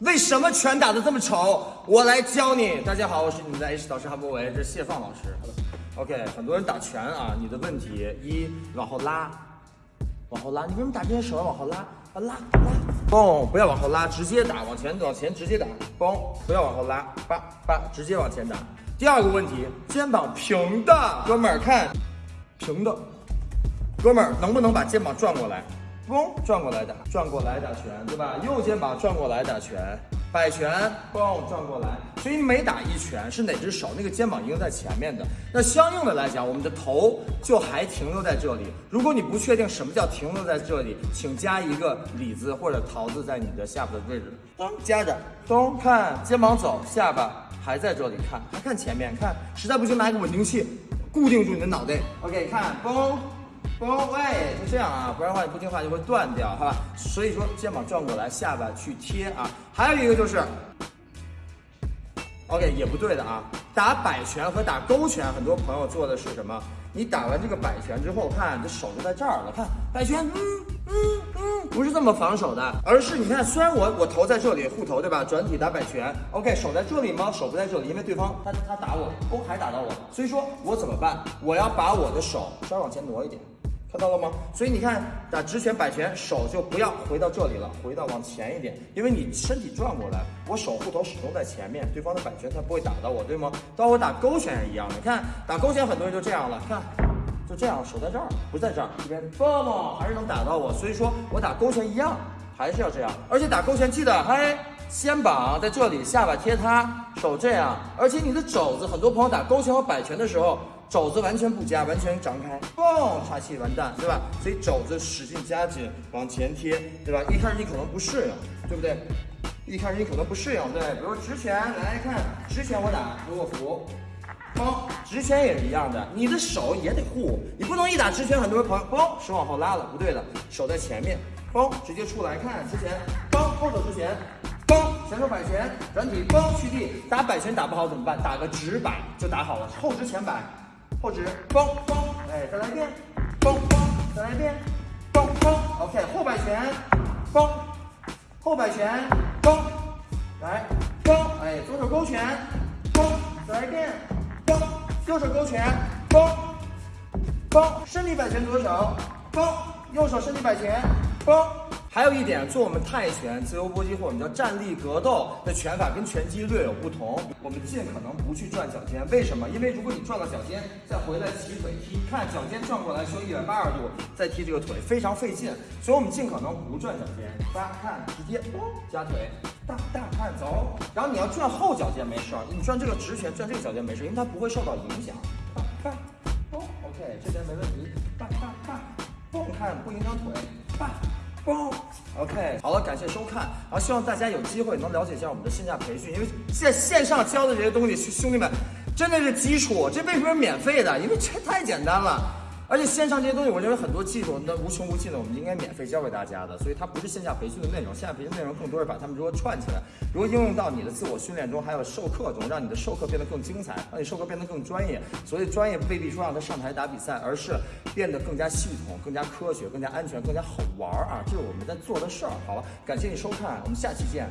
为什么拳打得这么丑？我来教你。大家好，我是你们的 H 导师韩博维，这是谢放老师。好的 OK，很多人打拳啊，你的问题一往后拉，往后拉，你为什么打这些手要往后拉？啊拉拉，嘣，不要往后拉，直接打，往前往前直接打，嘣，不要往后拉，叭叭，直接往前打。第二个问题，肩膀平的，哥们儿看，平的，哥们儿能不能把肩膀转过来？嘣，转过来打，转过来打拳，对吧？右肩膀转过来打拳，摆拳，嘣，转过来。所以每打一拳是哪只手，那个肩膀一定在前面的。那相应的来讲，我们的头就还停留在这里。如果你不确定什么叫停留在这里，请加一个李子或者桃子在你的下巴的位置，咚，加着，咚，看肩膀走，下巴还在这里，看，还看前面，看，实在不行拿个稳定器固定住你的脑袋。OK，看，嘣。嘣，喂，就这样啊，不然的话你不听话就会断掉，好吧？所以说肩膀转过来，下巴去贴啊。还有一个就是，OK，也不对的啊。打摆拳和打勾拳，很多朋友做的是什么？你打完这个摆拳之后，看这手就在这儿了，看摆拳，嗯嗯嗯，不是这么防守的，而是你看，虽然我我头在这里护头，对吧？转体打摆拳，OK，手在这里吗？手不在这里，因为对方他他打我，哦，还打到我，所以说我怎么办？我要把我的手稍微往前挪一点。看到了吗？所以你看打直拳摆拳，手就不要回到这里了，回到往前一点，因为你身体转过来，我手护头始终在前面，对方的摆拳才不会打到我，对吗？到我打勾拳也一样你，看打勾拳很多人就这样了，看就这样，手在这儿，不在这儿，这边嘣还是能打到我，所以说我打勾拳一样，还是要这样，而且打勾拳记得，哎，肩膀在这里，下巴贴它，手这样，而且你的肘子，很多朋友打勾拳和摆拳的时候。肘子完全不夹，完全张开，嘣，岔气完蛋，对吧？所以肘子使劲夹紧，往前贴，对吧？一开始你可能不适应，对不对？一开始你可能不适应，对。比如直拳，来看直拳我打，给我扶，嘣，直拳也是一样的，你的手也得护，你不能一打直拳，很多人朋友，嘣，手往后拉了，不对的，手在前面，嘣，直接出来，看直拳，嘣，后手直拳，嘣，前手摆拳，转体，嘣，去地，打摆拳打不好怎么办？打个直摆就打好了，后直前摆。后直，嘣嘣，哎，再来一遍，嘣嘣，再来一遍，嘣嘣，OK，后摆拳，嘣，后摆拳，嘣，来，嘣，哎，左手勾拳，嘣，再来一遍，嘣，右手勾拳，嘣，嘣，身体摆拳左手，嘣，右手身体摆拳，嘣。还有一点，做我们泰拳、自由搏击或我们叫站立格斗的拳法跟拳击略有不同。我们尽可能不去转脚尖，为什么？因为如果你转了脚尖，再回来起腿踢，看脚尖转过来，修一百八十度，再踢这个腿非常费劲。所以我们尽可能不转脚尖，八看直接哦夹腿，大大看走。然后你要转后脚尖没事儿，你转这个直拳转这个脚尖没事，因为它不会受到影响。八看，哦，OK，这边没问题。八八八，不看不影响腿。八。包，OK，好了，感谢收看，然后希望大家有机会能了解一下我们的线下培训，因为在线上教的这些东西，兄弟们真的是基础，这为什么免费的？因为这太简单了。而且线上这些东西，我认为很多技术那无穷无尽的，我们应该免费教给大家的。所以它不是线下培训的内容，线下培训内容更多是把它们如何串起来，如何应用到你的自我训练中，还有授课中，让你的授课变得更精彩，让你授课变得更专业。所以专业未必说让他上台打比赛，而是变得更加系统、更加科学、更加安全、更加好玩儿啊！这是我们在做的事儿。好了，感谢你收看，我们下期见。